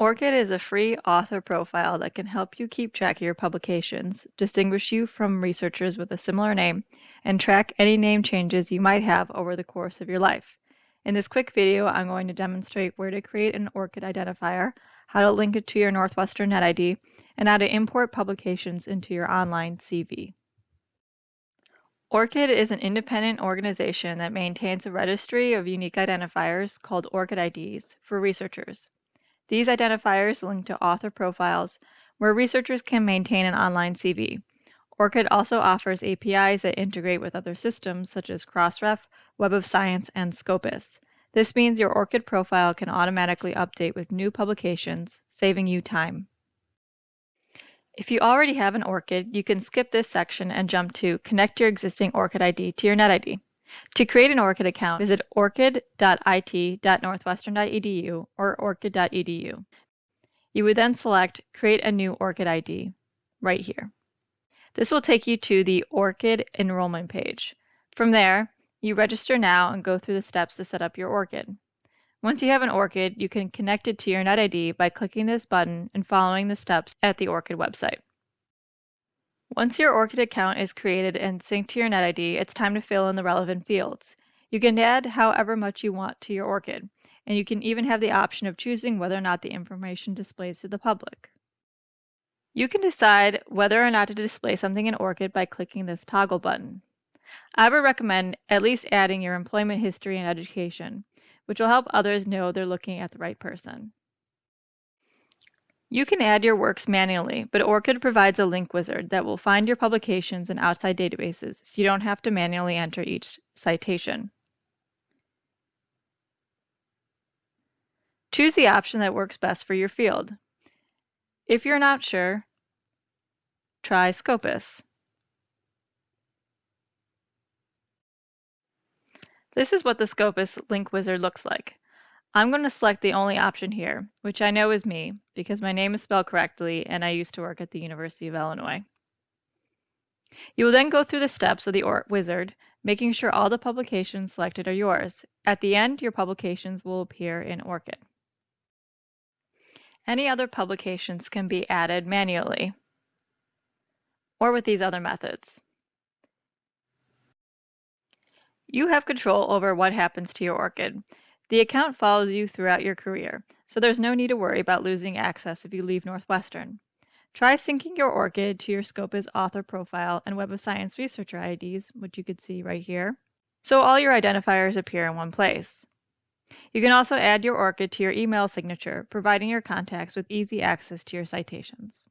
ORCID is a free author profile that can help you keep track of your publications, distinguish you from researchers with a similar name, and track any name changes you might have over the course of your life. In this quick video, I'm going to demonstrate where to create an ORCID identifier, how to link it to your Northwestern NetID, and how to import publications into your online CV. ORCID is an independent organization that maintains a registry of unique identifiers called ORCID IDs for researchers. These identifiers link to author profiles where researchers can maintain an online CV. ORCID also offers APIs that integrate with other systems such as Crossref, Web of Science, and Scopus. This means your ORCID profile can automatically update with new publications, saving you time. If you already have an ORCID, you can skip this section and jump to Connect your existing ORCID ID to your NetID. To create an ORCID account, visit orcid.it.northwestern.edu or orcid.edu. You would then select Create a new ORCID ID right here. This will take you to the ORCID enrollment page. From there, you register now and go through the steps to set up your ORCID. Once you have an ORCID, you can connect it to your NetID by clicking this button and following the steps at the ORCID website. Once your ORCID account is created and synced to your NetID, it's time to fill in the relevant fields. You can add however much you want to your ORCID, and you can even have the option of choosing whether or not the information displays to the public. You can decide whether or not to display something in ORCID by clicking this toggle button. I would recommend at least adding your employment history and education, which will help others know they're looking at the right person. You can add your works manually, but ORCID provides a link wizard that will find your publications in outside databases, so you don't have to manually enter each citation. Choose the option that works best for your field. If you're not sure, try Scopus. This is what the Scopus link wizard looks like. I'm going to select the only option here, which I know is me, because my name is spelled correctly and I used to work at the University of Illinois. You will then go through the steps of the wizard, making sure all the publications selected are yours. At the end, your publications will appear in ORCID. Any other publications can be added manually or with these other methods. You have control over what happens to your ORCID. The account follows you throughout your career, so there's no need to worry about losing access if you leave Northwestern. Try syncing your ORCID to your Scopus author profile and Web of Science researcher IDs, which you can see right here, so all your identifiers appear in one place. You can also add your ORCID to your email signature, providing your contacts with easy access to your citations.